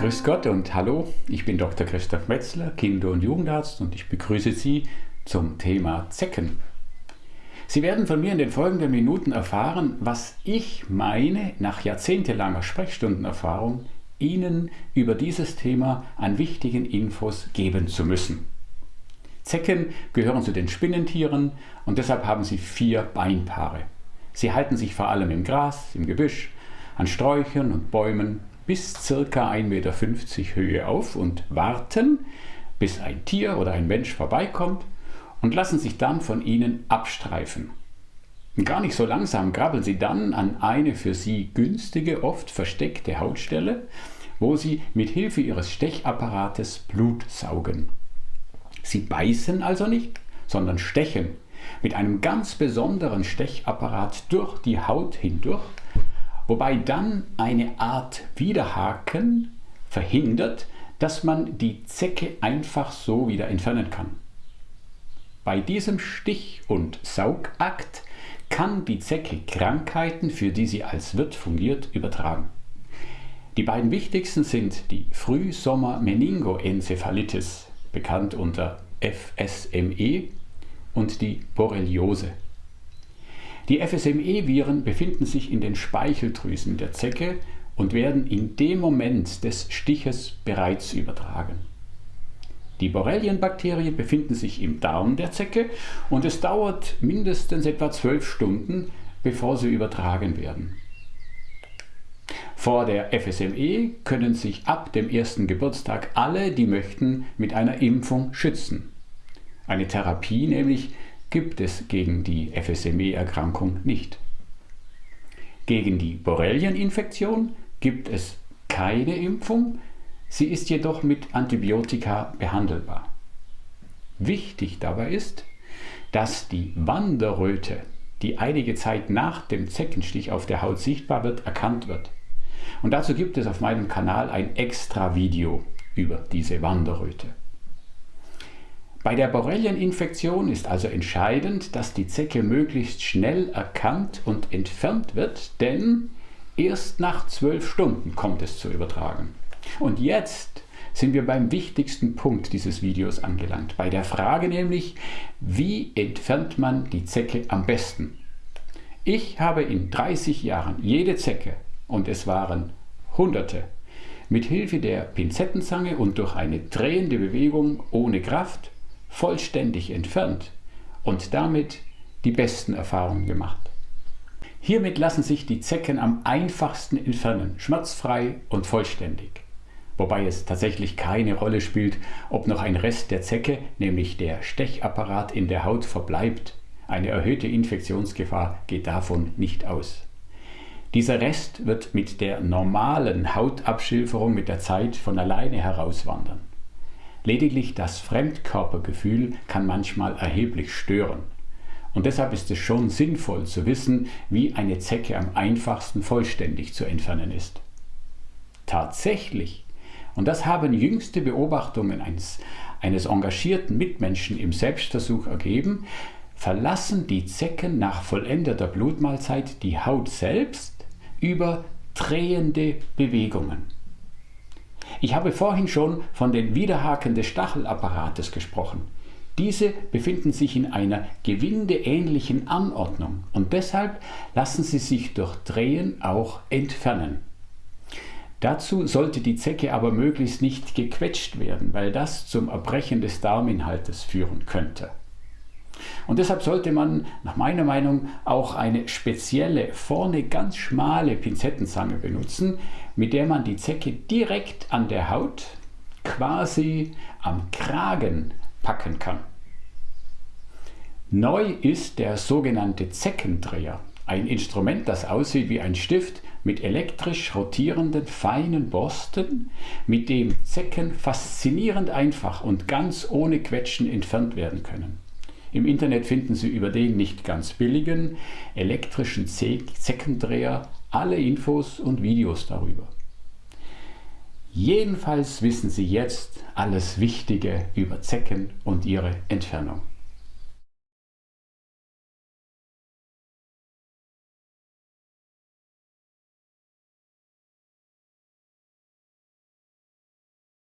Grüß Gott und hallo, ich bin Dr. Christoph Metzler, Kinder- und Jugendarzt und ich begrüße Sie zum Thema Zecken. Sie werden von mir in den folgenden Minuten erfahren, was ich meine, nach jahrzehntelanger Sprechstundenerfahrung, Ihnen über dieses Thema an wichtigen Infos geben zu müssen. Zecken gehören zu den Spinnentieren und deshalb haben sie vier Beinpaare. Sie halten sich vor allem im Gras, im Gebüsch, an Sträuchern und Bäumen bis ca. 1,50 Meter Höhe auf und warten, bis ein Tier oder ein Mensch vorbeikommt und lassen sich dann von ihnen abstreifen. Gar nicht so langsam krabbeln sie dann an eine für sie günstige, oft versteckte Hautstelle, wo sie mit Hilfe ihres Stechapparates Blut saugen. Sie beißen also nicht, sondern stechen mit einem ganz besonderen Stechapparat durch die Haut hindurch, wobei dann eine Art Widerhaken verhindert, dass man die Zecke einfach so wieder entfernen kann. Bei diesem Stich- und Saugakt kann die Zecke Krankheiten, für die sie als Wirt fungiert, übertragen. Die beiden wichtigsten sind die Frühsommer-Meningoenzephalitis, bekannt unter FSME, und die Borreliose. Die FSME-Viren befinden sich in den Speicheldrüsen der Zecke und werden in dem Moment des Stiches bereits übertragen. Die Borrelienbakterien befinden sich im Darm der Zecke und es dauert mindestens etwa zwölf Stunden, bevor sie übertragen werden. Vor der FSME können sich ab dem ersten Geburtstag alle, die möchten, mit einer Impfung schützen. Eine Therapie nämlich gibt es gegen die FSME-Erkrankung nicht. Gegen die Borrelieninfektion gibt es keine Impfung, sie ist jedoch mit Antibiotika behandelbar. Wichtig dabei ist, dass die Wanderröte, die einige Zeit nach dem Zeckenstich auf der Haut sichtbar wird, erkannt wird. Und dazu gibt es auf meinem Kanal ein extra Video über diese Wanderröte. Bei der Borrelieninfektion ist also entscheidend, dass die Zecke möglichst schnell erkannt und entfernt wird, denn erst nach zwölf Stunden kommt es zu übertragen. Und jetzt sind wir beim wichtigsten Punkt dieses Videos angelangt, bei der Frage nämlich, wie entfernt man die Zecke am besten? Ich habe in 30 Jahren jede Zecke, und es waren Hunderte, mit Hilfe der Pinzettenzange und durch eine drehende Bewegung ohne Kraft vollständig entfernt und damit die besten Erfahrungen gemacht. Hiermit lassen sich die Zecken am einfachsten entfernen, schmerzfrei und vollständig. Wobei es tatsächlich keine Rolle spielt, ob noch ein Rest der Zecke, nämlich der Stechapparat in der Haut verbleibt. Eine erhöhte Infektionsgefahr geht davon nicht aus. Dieser Rest wird mit der normalen Hautabschilferung mit der Zeit von alleine herauswandern. Lediglich das Fremdkörpergefühl kann manchmal erheblich stören. Und deshalb ist es schon sinnvoll zu wissen, wie eine Zecke am einfachsten vollständig zu entfernen ist. Tatsächlich, und das haben jüngste Beobachtungen eines, eines engagierten Mitmenschen im Selbstversuch ergeben, verlassen die Zecken nach vollendeter Blutmahlzeit die Haut selbst über drehende Bewegungen. Ich habe vorhin schon von den Widerhaken des Stachelapparates gesprochen. Diese befinden sich in einer gewindeähnlichen Anordnung und deshalb lassen sie sich durch Drehen auch entfernen. Dazu sollte die Zecke aber möglichst nicht gequetscht werden, weil das zum Erbrechen des Darminhaltes führen könnte. Und deshalb sollte man nach meiner Meinung auch eine spezielle, vorne ganz schmale Pinzettenzange benutzen, mit der man die Zecke direkt an der Haut, quasi am Kragen, packen kann. Neu ist der sogenannte Zeckendreher, ein Instrument, das aussieht wie ein Stift mit elektrisch rotierenden feinen Borsten, mit dem Zecken faszinierend einfach und ganz ohne Quetschen entfernt werden können. Im Internet finden Sie über den nicht ganz billigen elektrischen Zeckendreher alle Infos und Videos darüber. Jedenfalls wissen Sie jetzt alles Wichtige über Zecken und ihre Entfernung.